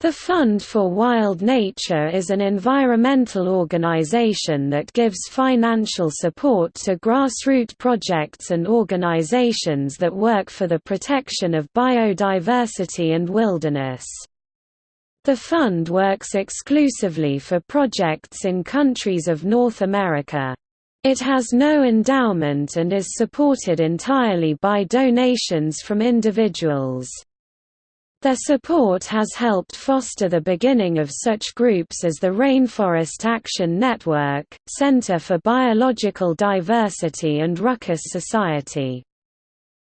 The Fund for Wild Nature is an environmental organization that gives financial support to grassroots projects and organizations that work for the protection of biodiversity and wilderness. The fund works exclusively for projects in countries of North America. It has no endowment and is supported entirely by donations from individuals. Their support has helped foster the beginning of such groups as the Rainforest Action Network, Center for Biological Diversity and Ruckus Society.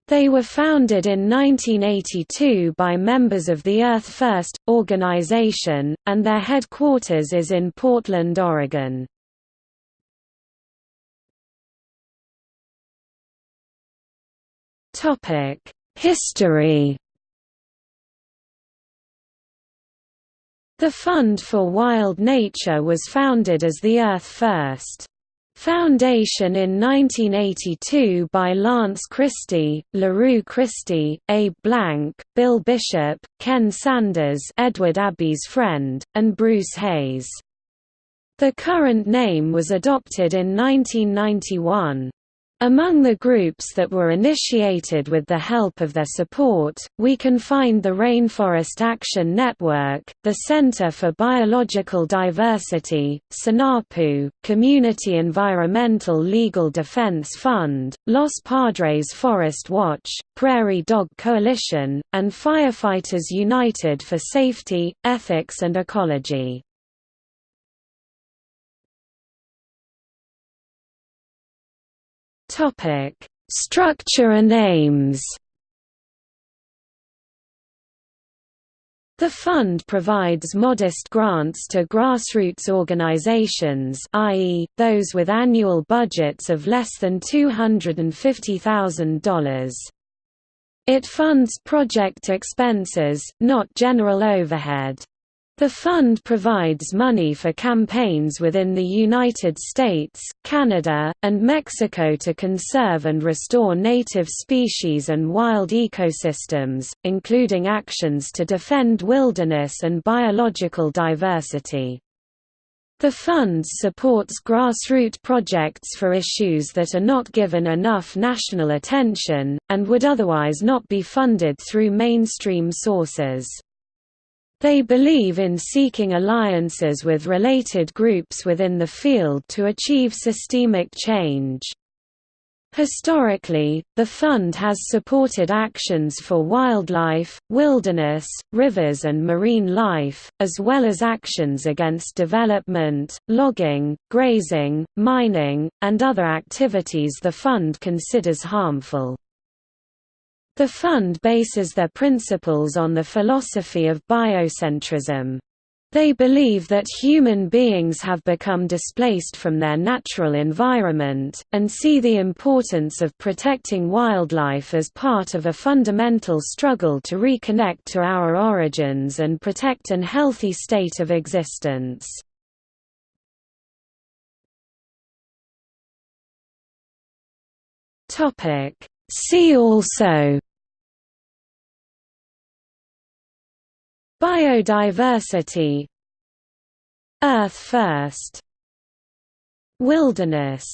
They were founded in 1982 by members of the Earth First! organization, and their headquarters is in Portland, Oregon. History The Fund for Wild Nature was founded as the Earth First! Foundation in 1982 by Lance Christie, LaRue Christie, Abe Blank, Bill Bishop, Ken Sanders Edward Abbey's friend, and Bruce Hayes. The current name was adopted in 1991. Among the groups that were initiated with the help of their support, we can find the Rainforest Action Network, the Center for Biological Diversity, Sinapu, Community Environmental Legal Defense Fund, Los Padres Forest Watch, Prairie Dog Coalition, and Firefighters United for Safety, Ethics and Ecology. Topic: Structure and aims. The fund provides modest grants to grassroots organizations i.e., those with annual budgets of less than $250,000. It funds project expenses, not general overhead. The fund provides money for campaigns within the United States, Canada, and Mexico to conserve and restore native species and wild ecosystems, including actions to defend wilderness and biological diversity. The fund supports grassroots projects for issues that are not given enough national attention, and would otherwise not be funded through mainstream sources. They believe in seeking alliances with related groups within the field to achieve systemic change. Historically, the fund has supported actions for wildlife, wilderness, rivers and marine life, as well as actions against development, logging, grazing, mining, and other activities the fund considers harmful. The fund bases their principles on the philosophy of biocentrism. They believe that human beings have become displaced from their natural environment, and see the importance of protecting wildlife as part of a fundamental struggle to reconnect to our origins and protect an healthy state of existence. See also Biodiversity. Earth First. Wilderness